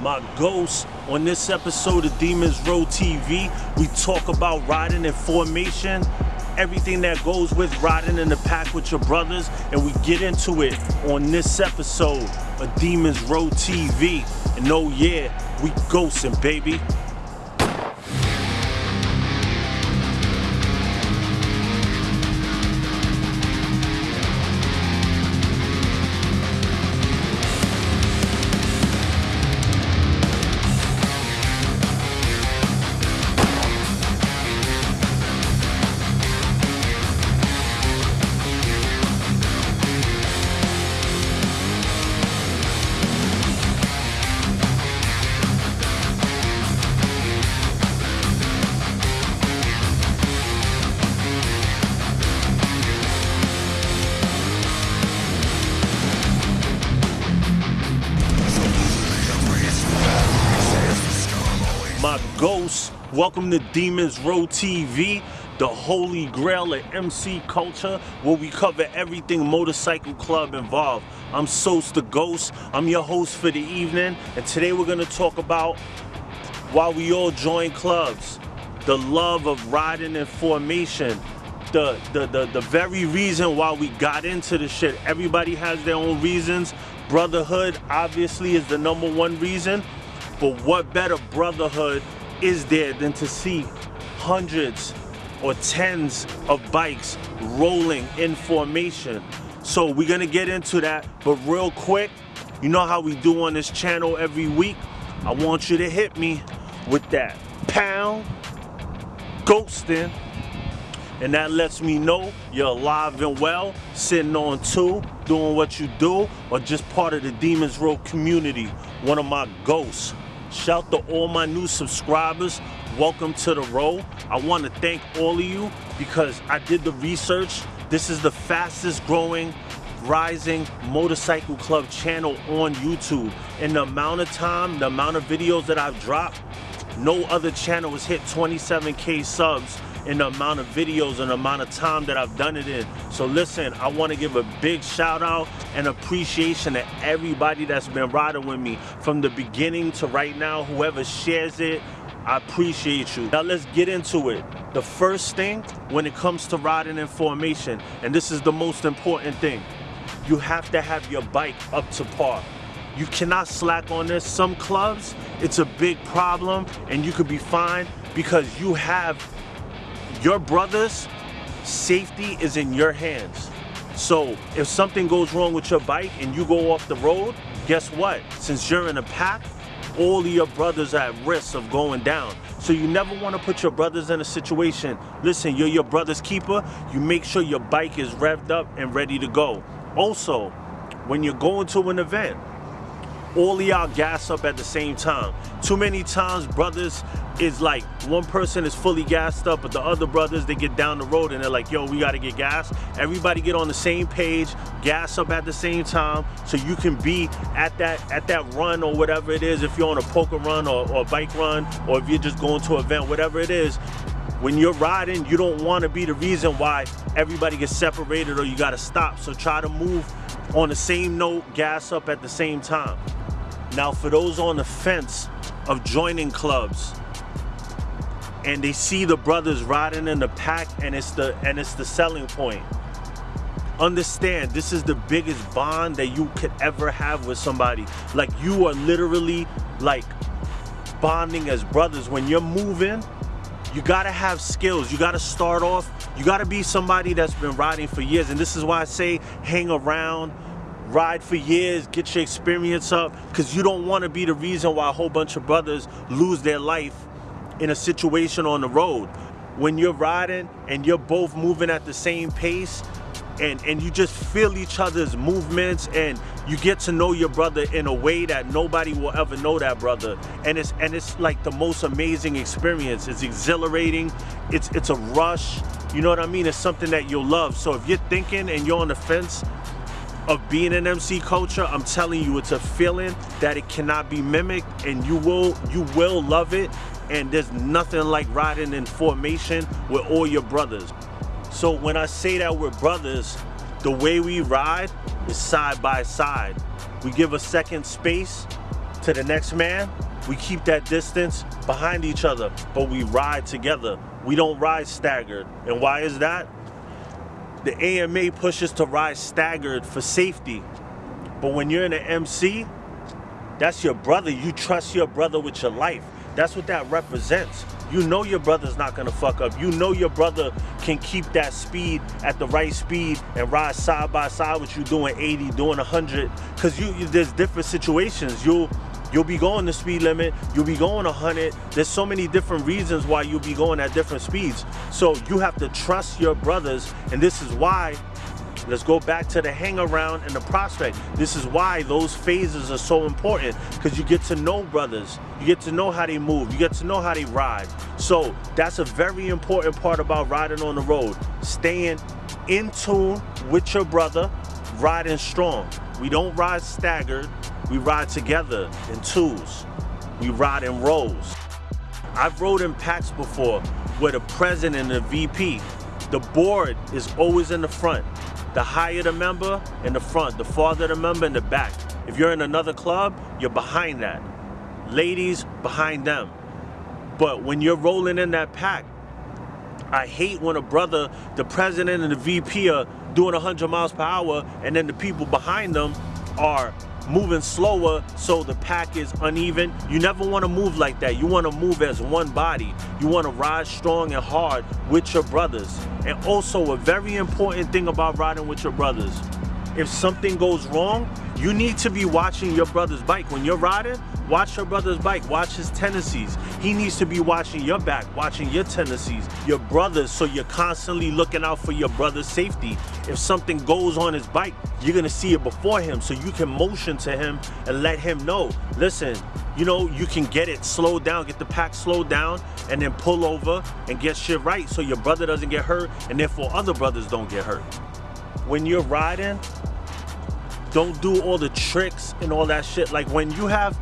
my ghost. On this episode of Demons Row TV, we talk about riding in formation, everything that goes with riding in the pack with your brothers, and we get into it on this episode of Demons Row TV. And oh yeah, we ghosting, baby. Welcome to Demons Row TV, the holy grail of MC culture, where we cover everything motorcycle club involved. I'm Sos the Ghost. I'm your host for the evening, and today we're gonna talk about why we all join clubs, the love of riding in formation. The, the, the, the very reason why we got into the shit. Everybody has their own reasons. Brotherhood obviously is the number one reason. But what better brotherhood is there than to see hundreds or tens of bikes rolling in formation? So we're gonna get into that, but real quick, you know how we do on this channel every week? I want you to hit me with that pound ghosting. And that lets me know you're alive and well, sitting on two, doing what you do, or just part of the Demons Row community, one of my ghosts. Shout to all my new subscribers. Welcome to the row. I want to thank all of you because I did the research. This is the fastest growing rising motorcycle club channel on YouTube. In the amount of time, the amount of videos that I've dropped, no other channel has hit 27k subs in the amount of videos and the amount of time that I've done it in. So listen, I want to give a big shout out and appreciation to everybody that's been riding with me from the beginning to right now. Whoever shares it, I appreciate you. Now let's get into it. The first thing when it comes to riding in formation, and this is the most important thing, you have to have your bike up to par. You cannot slack on this. Some clubs, it's a big problem and you could be fine because you have your brother's safety is in your hands. So if something goes wrong with your bike and you go off the road, guess what? Since you're in a pack, all of your brothers are at risk of going down. So you never want to put your brothers in a situation. Listen, you're your brother's keeper. You make sure your bike is revved up and ready to go. Also, when you're going to an event, all y'all gas up at the same time. Too many times brothers is like one person is fully gassed up but the other brothers they get down the road and they're like yo we got to get gas. Everybody get on the same page gas up at the same time so you can be at that at that run or whatever it is. If you're on a poker run or, or bike run or if you're just going to an event whatever it is when you're riding you don't want to be the reason why everybody gets separated or you got to stop. So try to move on the same note gas up at the same time now for those on the fence of joining clubs and they see the brothers riding in the pack and it's the and it's the selling point. Understand this is the biggest bond that you could ever have with somebody. Like you are literally like bonding as brothers. When you're moving you gotta have skills. You gotta start off you gotta be somebody that's been riding for years. And this is why i say hang around ride for years get your experience up because you don't want to be the reason why a whole bunch of brothers lose their life in a situation on the road. When you're riding and you're both moving at the same pace and, and you just feel each other's movements and you get to know your brother in a way that nobody will ever know that brother. And it's and it's like the most amazing experience. It's exhilarating, it's it's a rush. You know what I mean? It's something that you'll love. So if you're thinking and you're on the fence of being an MC culture, I'm telling you, it's a feeling that it cannot be mimicked and you will you will love it and there's nothing like riding in formation with all your brothers. So when I say that we're brothers, the way we ride is side by side. We give a second space to the next man, we keep that distance behind each other, but we ride together. We don't ride staggered. And why is that? The AMA pushes to ride staggered for safety. But when you're in an MC, that's your brother. You trust your brother with your life. That's what that represents. You know your brother's not gonna fuck up. You know your brother can keep that speed at the right speed and ride side by side with you doing 80, doing 100. Cause you, there's different situations. You'll You'll be going the speed limit, you'll be going 100. There's so many different reasons why you'll be going at different speeds. So you have to trust your brothers, and this is why Let's go back to the hang around and the prospect. This is why those phases are so important because you get to know brothers. You get to know how they move. You get to know how they ride. So that's a very important part about riding on the road. Staying in tune with your brother, riding strong. We don't ride staggered. We ride together in twos. We ride in rows. I've rode in packs before where the president and the VP, the board is always in the front. The higher the member in the front, the farther the member in the back. If you're in another club, you're behind that. Ladies, behind them. But when you're rolling in that pack, I hate when a brother, the president and the VP are doing 100 miles per hour and then the people behind them are moving slower so the pack is uneven. You never want to move like that. You want to move as one body. You want to ride strong and hard with your brothers. And also a very important thing about riding with your brothers, if something goes wrong, you need to be watching your brother's bike. When you're riding, watch your brother's bike, watch his tendencies. He needs to be watching your back, watching your tendencies, your brothers, so you're constantly looking out for your brother's safety. If something goes on his bike, you're gonna see it before him, so you can motion to him and let him know, listen, you know, you can get it slowed down, get the pack slowed down, and then pull over and get shit right so your brother doesn't get hurt, and therefore other brothers don't get hurt. When you're riding, don't do all the tricks and all that shit. Like when you have,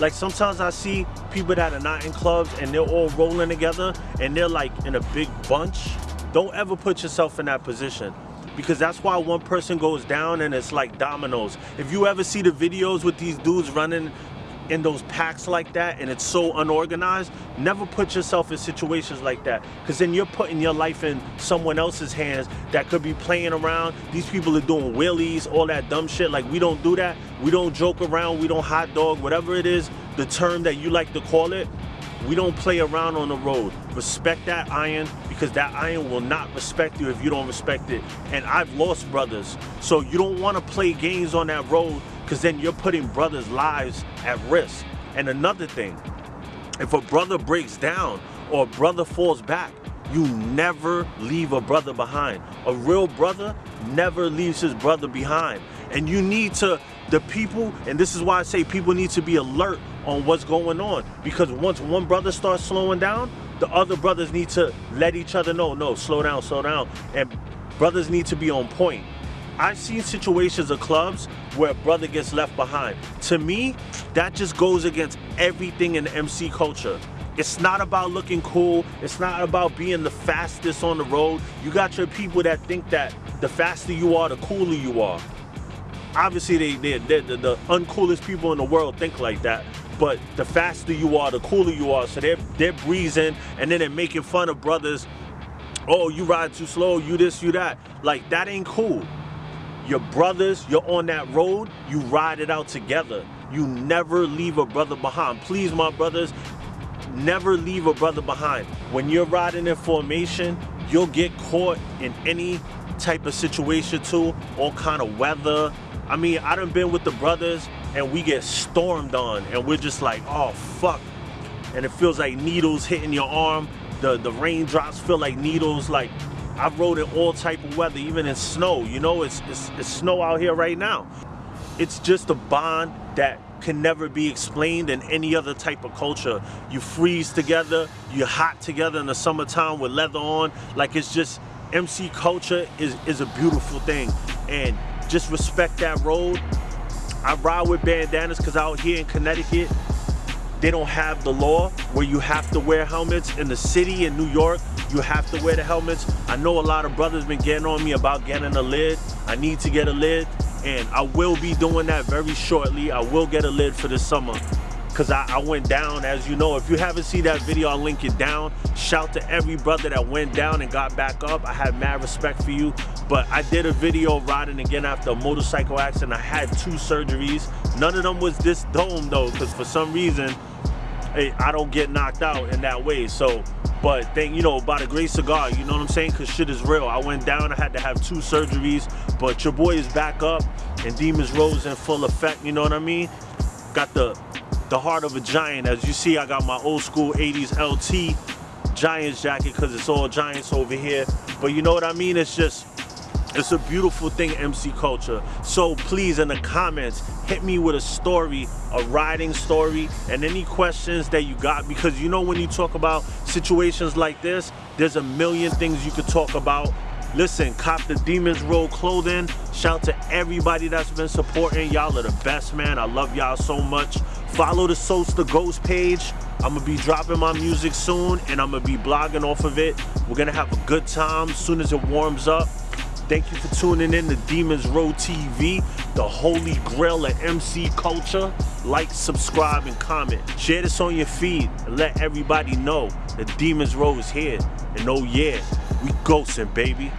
like sometimes I see people that are not in clubs and they're all rolling together and they're like in a big bunch. Don't ever put yourself in that position because that's why one person goes down and it's like dominoes. If you ever see the videos with these dudes running in those packs like that and it's so unorganized, never put yourself in situations like that because then you're putting your life in someone else's hands that could be playing around. These people are doing wheelies, all that dumb shit. Like we don't do that. We don't joke around. We don't hot dog, whatever it is, the term that you like to call it. We don't play around on the road. Respect that iron because that iron will not respect you if you don't respect it. And I've lost brothers. So you don't want to play games on that road because then you're putting brothers' lives at risk. And another thing, if a brother breaks down or a brother falls back, you never leave a brother behind. A real brother never leaves his brother behind. And you need to, the people, and this is why I say people need to be alert on what's going on. Because once one brother starts slowing down, the other brothers need to let each other know, no, slow down, slow down. And brothers need to be on point. I've seen situations of clubs where a brother gets left behind. To me, that just goes against everything in MC culture. It's not about looking cool. It's not about being the fastest on the road. You got your people that think that the faster you are, the cooler you are. Obviously, they, they, they the, the uncoolest people in the world think like that. But the faster you are, the cooler you are. So they're, they're breezing and then they're making fun of brothers. Oh, you ride too slow, you this, you that. Like, that ain't cool your brothers, you're on that road, you ride it out together. You never leave a brother behind. Please, my brothers, never leave a brother behind. When you're riding in formation, you'll get caught in any type of situation too, all kind of weather. I mean, I done been with the brothers and we get stormed on and we're just like, oh, fuck. And it feels like needles hitting your arm. The, the raindrops feel like needles, like I've rode in all type of weather, even in snow. You know, it's, it's, it's snow out here right now. It's just a bond that can never be explained in any other type of culture. You freeze together, you're hot together in the summertime with leather on. Like it's just, MC culture is, is a beautiful thing. And just respect that road. I ride with bandanas because out here in Connecticut, they don't have the law where you have to wear helmets. In the city in New York, you have to wear the helmets. I know a lot of brothers been getting on me about getting a lid. I need to get a lid and I will be doing that very shortly. I will get a lid for this summer. Because I, I, went down, as you know. If you haven't seen that video, I'll link it down. Shout to every brother that went down and got back up. I have mad respect for you. But I did a video riding again after a motorcycle accident. I had two surgeries. None of them was this dome though, because for some reason, hey, I don't get knocked out in that way. So, but thank you know, by the grace of God, you know what I'm saying? Because shit is real. I went down, I had to have two surgeries, but your boy is back up and Demons Row's in full effect, you know what I mean? Got the the heart of a giant. As you see, I got my old school 80s LT Giants jacket because it's all Giants over here. But you know what I mean? It's just, it's a beautiful thing, MC culture. So please, in the comments, hit me with a story, a riding story, and any questions that you got. Because you know when you talk about situations like this, there's a million things you could talk about Listen, cop the Demons Row clothing. Shout to everybody that's been supporting. Y'all are the best, man. I love y'all so much. Follow the Soast the Ghost page. I'm gonna be dropping my music soon and I'm gonna be blogging off of it. We're gonna have a good time as soon as it warms up. Thank you for tuning in to Demons Row TV, the holy grail of MC culture. Like, subscribe, and comment. Share this on your feed and let everybody know that Demons Row is here. And oh yeah, we ghosting, baby.